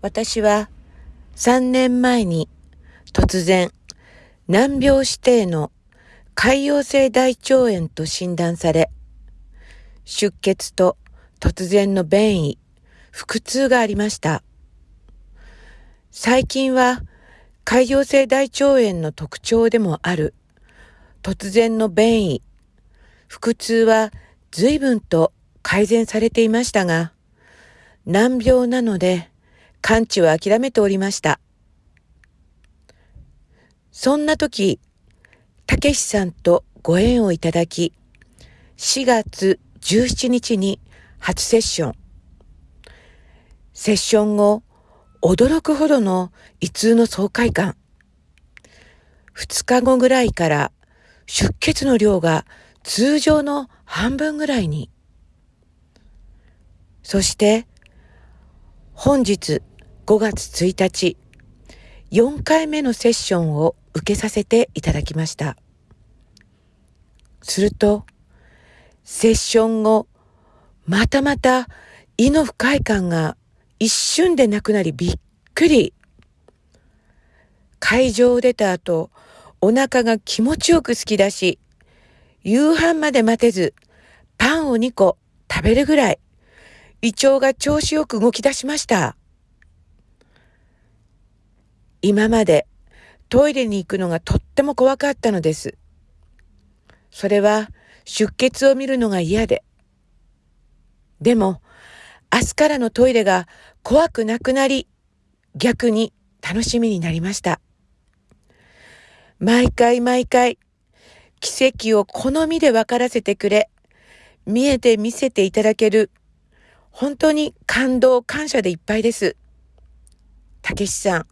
私は3年前に突然難病指定の潰瘍性大腸炎と診断され、出血と突然の便意、腹痛がありました。最近は潰瘍性大腸炎の特徴でもある突然の便意、腹痛は随分と改善されていましたが、難病なので完治は諦めておりました。そんな時、たけしさんとご縁をいただき、4月17日に初セッション。セッション後、驚くほどの胃痛の爽快感。2日後ぐらいから出血の量が通常の半分ぐらいに。そして本日5月1日4回目のセッションを受けさせていただきました。するとセッション後またまた胃の不快感が一瞬でなくなりびっくり。会場を出た後、お腹が気持ちよく突き出し、夕飯まで待てず、パンを2個食べるぐらい、胃腸が調子よく動き出しました。今までトイレに行くのがとっても怖かったのです。それは出血を見るのが嫌で。でも、明日からのトイレが怖くなくなり、逆に楽しみになりました。毎回毎回、奇跡を好みで分からせてくれ、見えて見せていただける、本当に感動、感謝でいっぱいです。たけしさん、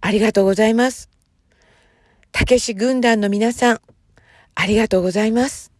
ありがとうございます。たけし軍団の皆さん、ありがとうございます。